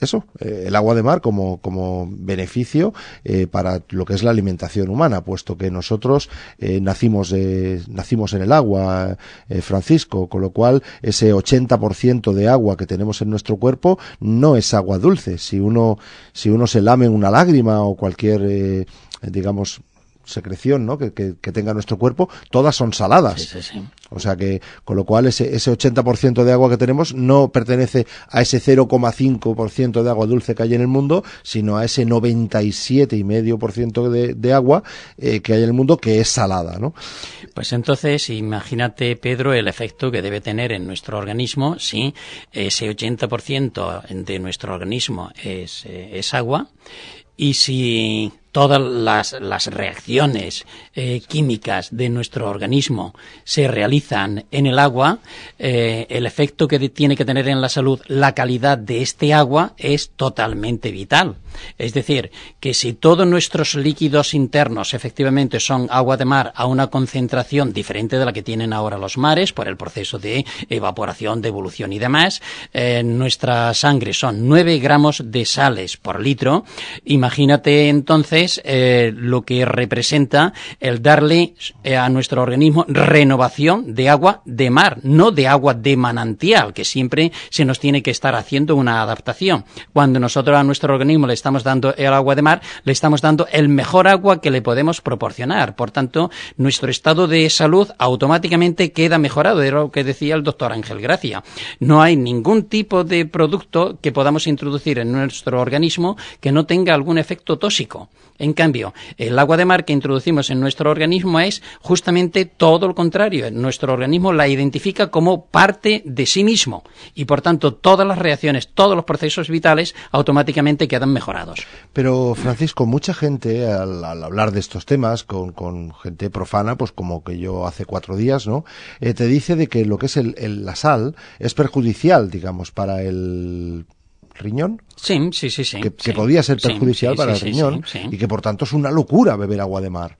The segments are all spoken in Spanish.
eso, eh, el agua de mar como, como beneficio eh, para lo que es la alimentación humana, puesto que nosotros eh, nacimos, nacimos en el agua, Francisco, con lo cual ese 80% de agua que tenemos en nuestro cuerpo no es agua dulce. Si uno, si uno se lame una lágrima o cualquier, digamos, secreción ¿no? que, que, tenga nuestro cuerpo, todas son saladas. O sea que, con lo cual, ese, ese 80% de agua que tenemos no pertenece a ese 0,5% de agua dulce que hay en el mundo, sino a ese 97,5% de, de agua eh, que hay en el mundo que es salada, ¿no? Pues entonces, imagínate, Pedro, el efecto que debe tener en nuestro organismo si ese 80% de nuestro organismo es, eh, es agua y si todas las, reacciones eh, químicas de nuestro organismo se realizan en el agua, eh, el efecto que tiene que tener en la salud la calidad de este agua es totalmente vital. Es decir, que si todos nuestros líquidos internos efectivamente son agua de mar a una concentración diferente de la que tienen ahora los mares por el proceso de evaporación, de evolución y demás, eh, nuestra sangre son 9 gramos de sales por litro, imagínate entonces eh, lo que representa el darle eh, a nuestro organismo renovación de agua de mar, no de agua de manantial, que siempre se nos tiene que estar haciendo una adaptación. Cuando nosotros a nuestro organismo le estamos dando el agua de mar, le estamos dando el mejor agua que le podemos proporcionar. Por tanto, nuestro estado de salud automáticamente queda mejorado. Era lo que decía el doctor Ángel Gracia. No hay ningún tipo de producto que podamos introducir en nuestro organismo que no tenga algún efecto tóxico. En cambio, el agua de mar que introducimos en nuestro organismo es justamente todo lo contrario. Nuestro organismo la identifica como parte de sí mismo y, por tanto, todas las reacciones, todos los procesos vitales automáticamente quedan mejorados. Pero, Francisco, mucha gente, al, hablar de estos temas con, gente profana, pues como que yo hace cuatro días, ¿no? Eh, te dice de que lo que es la sal es perjudicial, digamos, para el riñón. Sí, sí, sí, sí. Que, podía ser perjudicial para el riñón y que por tanto es una locura beber agua de mar.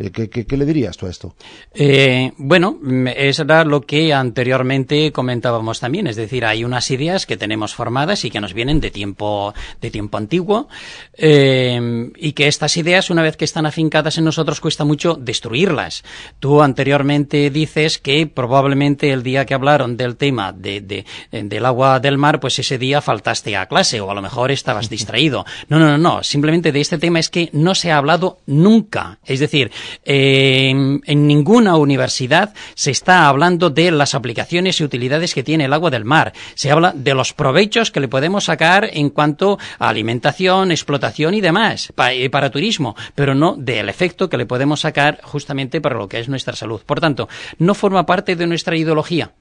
Eh, ¿Qué, le dirías tú a esto? Eh, bueno, es lo que anteriormente comentábamos también, es decir, hay unas ideas que tenemos formadas y que nos vienen de tiempo, de tiempo antiguo, eh, y que estas ideas, una vez que están afincadas en nosotros, cuesta mucho destruirlas. Tú anteriormente dices que probablemente el día que hablaron del tema de, del agua del mar, pues ese día faltaste a clase o a lo mejor estabas distraído. No, no, no, no. Simplemente de este tema es que no se ha hablado nunca. Es decir, en, ninguna universidad se está hablando de las aplicaciones y utilidades que tiene el agua del mar. Se habla de los provechos que le podemos sacar en cuanto a alimentación, explotación y demás, eh, para turismo, pero no del efecto que le podemos sacar justamente para lo que es nuestra salud. Por tanto, no forma parte de nuestra ideología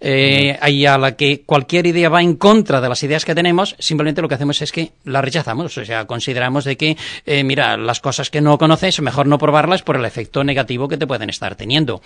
eh, a la que cualquier idea va en contra de las ideas que tenemos, simplemente lo que hacemos es que la rechazamos. O sea, consideramos de que, eh, mira, las cosas que no conoces, mejor no probarlas por el efecto negativo que te pueden estar teniendo.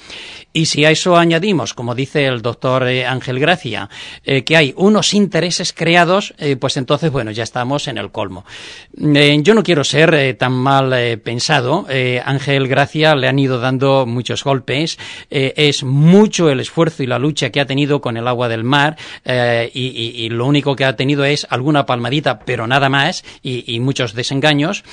Y si a eso añadimos, como dice el doctor eh, Ángel Gracia, eh, que hay unos intereses creados, pues entonces, bueno, ya estamos en el colmo. yo no quiero ser tan mal pensado. Ángel Gracia le han ido dando muchos golpes. es mucho el esfuerzo y la lucha que ha tenido con el agua del mar eh, y, lo único que ha tenido es alguna palmadita, pero nada más y, muchos desengaños.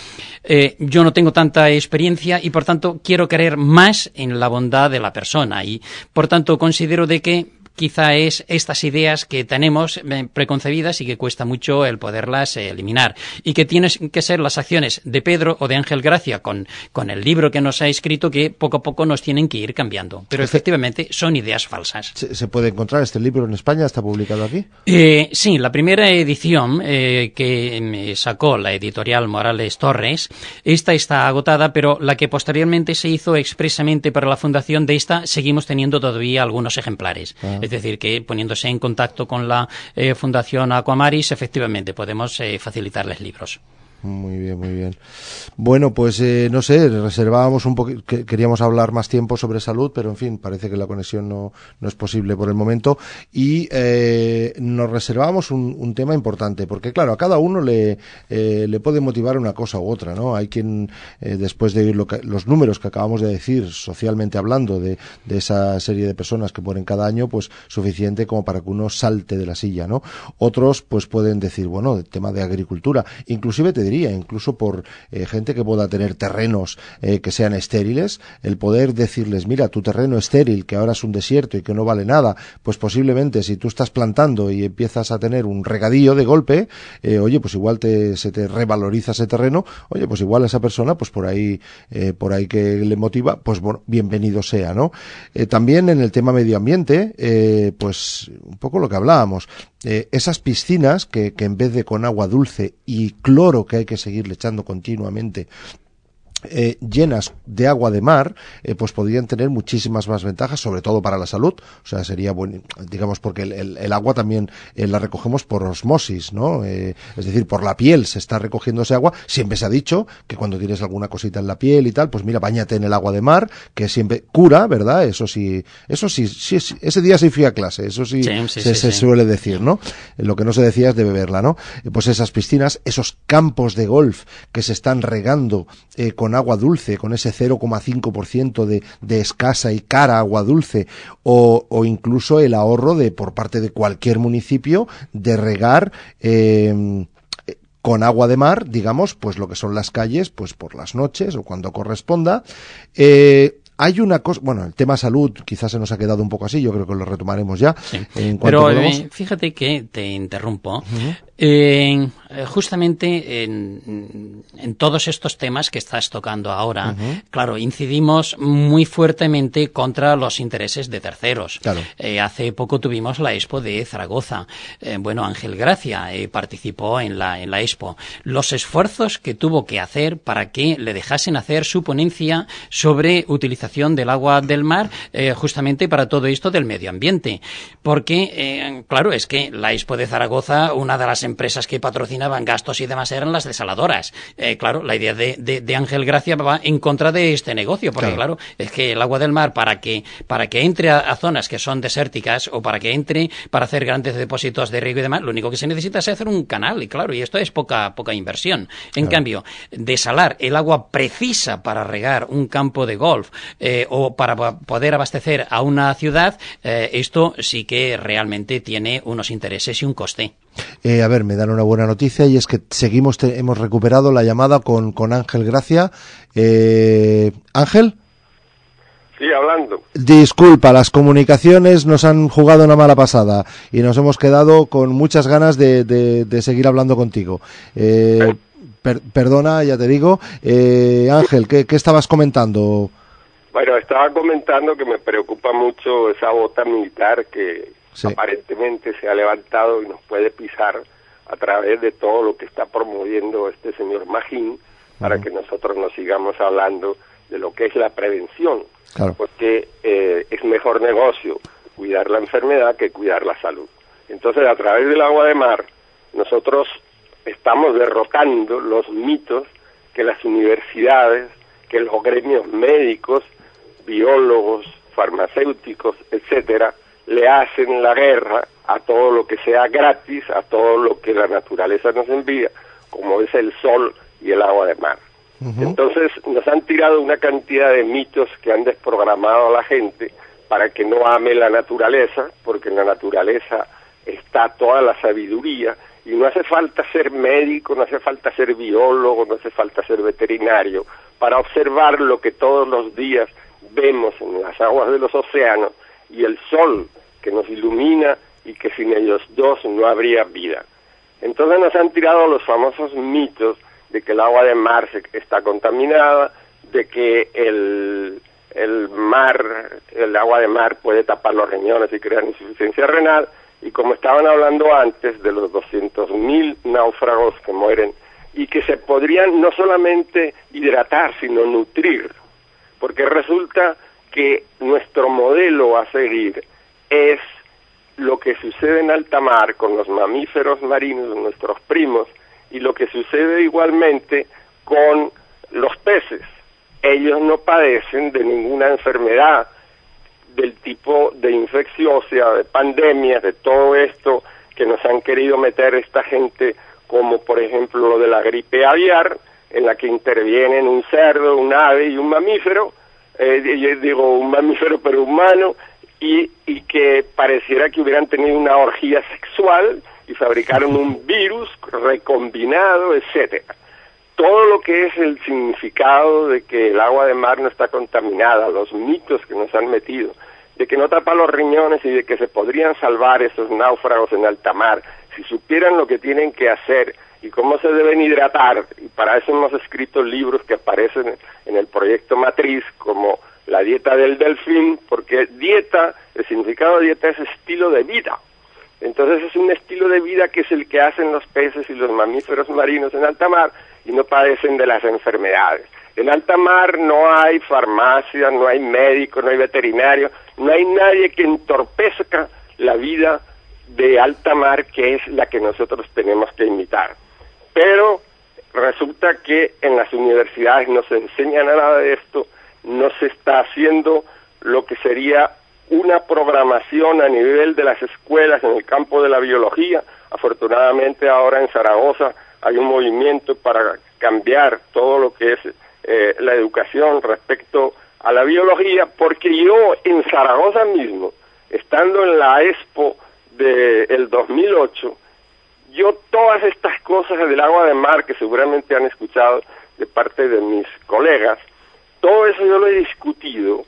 Eh, yo no tengo tanta experiencia y por tanto quiero creer más en la bondad de la persona y por tanto considero de que quizá es estas ideas que tenemos eh, preconcebidas y que cuesta mucho el poderlas eh, eliminar. Y que tienen que ser las acciones de Pedro o de Ángel Gracia con, con el libro que nos ha escrito que poco a poco nos tienen que ir cambiando. Pero efectivamente son ideas falsas. ¿Se, puede encontrar este libro en España? ¿Está publicado aquí? Eh, sí, la primera edición que sacó la editorial Morales Torres, esta está agotada, pero la que posteriormente se hizo expresamente para la fundación de esta, seguimos teniendo todavía algunos ejemplares. Ah. Es decir, que poniéndose en contacto con la eh, Fundación Aquamaris, efectivamente podemos eh, facilitarles libros. Muy bien, muy bien. Bueno, pues eh, no sé, reservábamos un poco, queríamos hablar más tiempo sobre salud, pero en fin, parece que la conexión no, no es posible por el momento. Y eh, nos reservábamos un, tema importante, porque claro, a cada uno le, eh, le puede motivar una cosa u otra, ¿no? Hay quien, eh, después de oír lo que, los números que acabamos de decir, socialmente hablando, de, de esa serie de personas que mueren cada año, pues suficiente como para que uno salte de la silla, ¿no? Otros, pues pueden decir, bueno, el tema de agricultura, inclusive te incluso por eh, gente que pueda tener terrenos eh, que sean estériles, el poder decirles, mira, tu terreno estéril, que ahora es un desierto y que no vale nada, pues posiblemente si tú estás plantando y empiezas a tener un regadío de golpe, eh, oye, pues igual te, se te revaloriza ese terreno, oye, pues igual a esa persona, pues por ahí, por ahí que le motiva, pues bueno, bienvenido sea, ¿no? también en el tema medio ambiente, pues un poco lo que hablábamos, eh, esas piscinas que, que, en vez de con agua dulce y cloro que hay que seguirle echando continuamente eh, llenas de agua de mar, eh, pues podrían tener muchísimas más ventajas, sobre todo para la salud. O sea, sería bueno, digamos, porque el, el, agua también eh, la recogemos por osmosis, ¿no? Es decir, por la piel se está recogiendo ese agua. Siempre se ha dicho que cuando tienes alguna cosita en la piel y tal, pues mira, bañate en el agua de mar, que siempre cura, ¿verdad? Eso sí, eso sí, sí ese día sí fui a clase, eso sí, sí, sí se, se suele decir, ¿no? Lo que no se decía es de beberla, ¿no? Pues esas piscinas, esos campos de golf que se están regando con con agua dulce, con ese 0,5% de, de escasa y cara agua dulce, o, o, incluso el ahorro de por parte de cualquier municipio de regar eh, con agua de mar, digamos, pues lo que son las calles, pues por las noches o cuando corresponda. Eh, hay una cosa, bueno, el tema salud quizás se nos ha quedado un poco así, yo creo que lo retomaremos ya. Sí. En Pero eh, fíjate que te interrumpo. Uh -huh. Eh, justamente en, en, todos estos temas que estás tocando ahora, uh -huh. claro, incidimos muy fuertemente contra los intereses de terceros. Claro. Eh, hace poco tuvimos la Expo de Zaragoza. Eh, bueno, Ángel Gracia eh, participó en la, en la Expo. Los esfuerzos que tuvo que hacer para que le dejasen hacer su ponencia sobre utilización del agua del mar, justamente para todo esto del medio ambiente. Porque, claro, es que la Expo de Zaragoza, una de las empresas que patrocinaban gastos y demás eran las desaladoras. Eh, claro, la idea de, de, de, Ángel Gracia va en contra de este negocio, porque claro. claro, es que el agua del mar para que, para que entre a, a, zonas que son desérticas o para que entre para hacer grandes depósitos de riego y demás, lo único que se necesita es hacer un canal, y claro, y esto es poca, poca inversión. En claro. cambio, desalar el agua precisa para regar un campo de golf eh, o para poder abastecer a una ciudad, eh, esto sí que realmente tiene unos intereses y un coste. Eh, a ver, me dan una buena noticia y es que seguimos, te, hemos recuperado la llamada con, con Ángel Gracia. Eh, Ángel. Sí, hablando. Disculpa, las comunicaciones nos han jugado una mala pasada y nos hemos quedado con muchas ganas de, de, de seguir hablando contigo. Eh, per, perdona, ya te digo. Eh, Ángel, ¿qué, ¿qué estabas comentando? Bueno, estaba comentando que me preocupa mucho esa bota militar que, sí. aparentemente se ha levantado y nos puede pisar a través de todo lo que está promoviendo este señor Magín para uh -huh. que nosotros nos sigamos hablando de lo que es la prevención, claro. porque eh, es mejor negocio cuidar la enfermedad que cuidar la salud. Entonces, a través del agua de mar, nosotros estamos derrotando los mitos que las universidades, que los gremios médicos, biólogos, farmacéuticos, etcétera, le hacen la guerra a todo lo que sea gratis, a todo lo que la naturaleza nos envía, como es el sol y el agua de mar. Uh -huh. Entonces nos han tirado una cantidad de mitos que han desprogramado a la gente para que no ame la naturaleza, porque en la naturaleza está toda la sabiduría y no hace falta ser médico, no hace falta ser biólogo, no hace falta ser veterinario para observar lo que todos los días vemos en las aguas de los océanos y el sol que nos ilumina y que sin ellos dos no habría vida. Entonces nos han tirado los famosos mitos de que el agua de mar se, está contaminada, de que el, el mar, el agua de mar puede tapar los riñones y crear insuficiencia renal, y como estaban hablando antes de los 200.000 náufragos que mueren y que se podrían no solamente hidratar, sino nutrir, porque resulta que nuestro modelo a seguir es lo que sucede en alta mar con los mamíferos marinos, nuestros primos, y lo que sucede igualmente con los peces. Ellos no padecen de ninguna enfermedad del tipo de infecciosa, de pandemias, de todo esto que nos han querido meter esta gente, como por ejemplo lo de la gripe aviar, en la que intervienen un cerdo, un ave y un mamífero, eh, digo un mamífero pero humano, y, y que pareciera que hubieran tenido una orgía sexual y fabricaron un virus recombinado, etcétera. Todo lo que es el significado de que el agua de mar no está contaminada, los mitos que nos han metido, de que no tapa los riñones y de que se podrían salvar esos náufragos en alta mar, si supieran lo que tienen que hacer y cómo se deben hidratar, y para eso hemos escrito libros que aparecen en el proyecto Matriz, como la dieta del delfín, porque dieta, el significado de dieta es estilo de vida. Entonces es un estilo de vida que es el que hacen los peces y los mamíferos marinos en alta mar y no padecen de las enfermedades. En alta mar no hay farmacia, no hay médico, no hay veterinario, no hay nadie que entorpezca la vida de alta mar que es la que nosotros tenemos que imitar. Pero resulta que en las universidades no se enseña nada de esto, no se está haciendo lo que sería una programación a nivel de las escuelas en el campo de la biología. Afortunadamente ahora en Zaragoza hay un movimiento para cambiar todo lo que es eh, la educación respecto a la biología, porque yo en Zaragoza mismo, estando en la Expo del 2008, yo todas estas cosas del agua de mar que seguramente han escuchado de parte de mis colegas, todo eso yo lo he discutido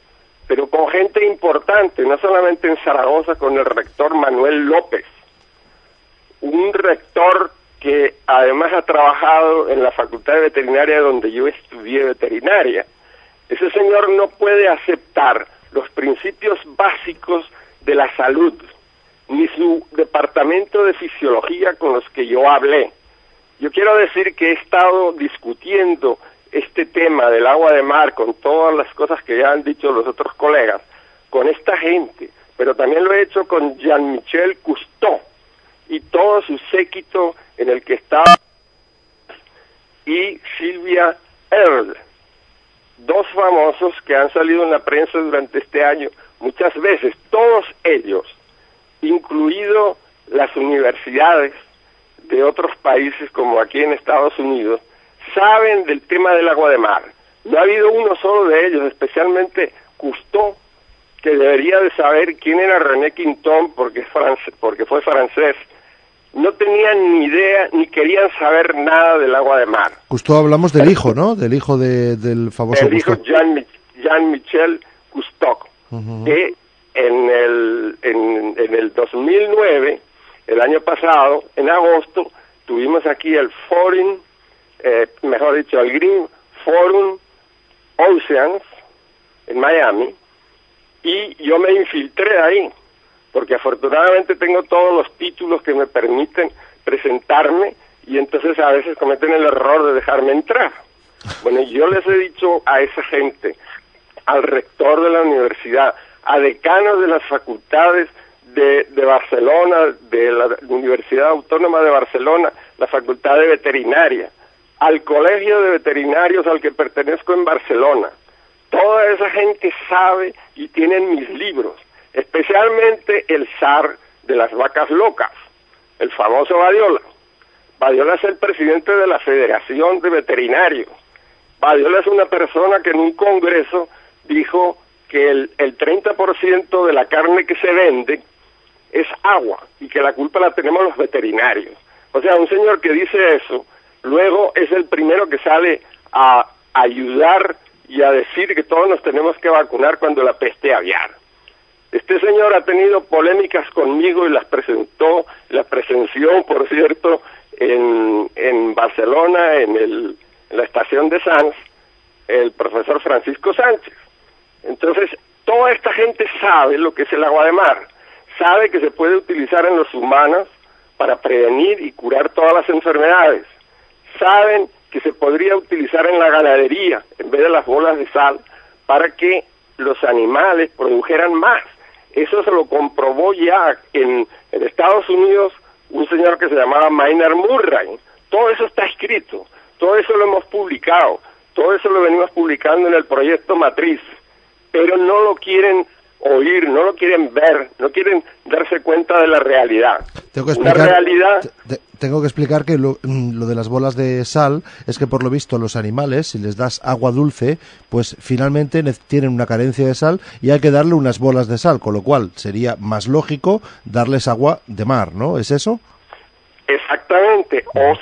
pero con gente importante, no solamente en Zaragoza con el rector Manuel López, un rector que además ha trabajado en la Facultad de Veterinaria donde yo estudié veterinaria. Ese señor no puede aceptar los principios básicos de la salud, ni su departamento de fisiología con los que yo hablé. Yo quiero decir que he estado discutiendo este tema del agua de mar, con todas las cosas que ya han dicho los otros colegas, con esta gente, pero también lo he hecho con Jean-Michel Cousteau y todo su séquito en el que estaba y Silvia Earle, dos famosos que han salido en la prensa durante este año muchas veces, todos ellos, incluido las universidades de otros países como aquí en Estados Unidos, saben del tema del agua de mar. No ha habido uno solo de ellos, especialmente Cousteau, que debería de saber quién era René Quinton porque, es porque fue francés. No tenían ni idea ni querían saber nada del agua de mar. Cousteau hablamos del hijo, ¿no? Del hijo del famoso El hijo Jean, Jean Michel Cousteau, que en el, en, en el 2009, el año pasado, en agosto, tuvimos aquí el Foreign eh, mejor dicho, al Green Forum Oceans en Miami y yo me infiltré ahí porque afortunadamente tengo todos los títulos que me permiten presentarme y entonces a veces cometen el error de dejarme entrar. Bueno, yo les he dicho a esa gente, al rector de la universidad, a decanos de las facultades de, de Barcelona, de la Universidad Autónoma de Barcelona, la Facultad de Veterinaria, al Colegio de Veterinarios al que pertenezco en Barcelona. Toda esa gente sabe y tienen mis libros, especialmente el zar de las vacas locas, el famoso Badiola. Badiola es el presidente de la Federación de Veterinarios. Badiola es una persona que en un congreso dijo que el, el 30% de la carne que se vende es agua y que la culpa la tenemos los veterinarios. O sea, un señor que dice eso luego es el primero que sale a ayudar y a decir que todos nos tenemos que vacunar cuando la peste aviar. Este señor ha tenido polémicas conmigo y las presentó, las presenció, por cierto, en, en Barcelona, en, en la estación de Sanz, el profesor Francisco Sánchez. Entonces, toda esta gente sabe lo que es el agua de mar, sabe que se puede utilizar en los humanos para prevenir y curar todas las enfermedades saben que se podría utilizar en la ganadería en vez de las bolas de sal para que los animales produjeran más. Eso se lo comprobó ya en, Estados Unidos un señor que se llamaba Maynard Murray. Todo eso está escrito, todo eso lo hemos publicado, todo eso lo venimos publicando en el proyecto Matriz, pero no lo quieren oír, no lo quieren ver, no quieren darse cuenta de la realidad. Tengo que explicar, realidad... tengo que explicar que lo, mm, lo, de las bolas de sal es que por lo visto los animales, si les das agua dulce, pues finalmente tienen una carencia de sal y hay que darle unas bolas de sal, con lo cual sería más lógico darles agua de mar, ¿no? ¿Es eso? Exactamente. O si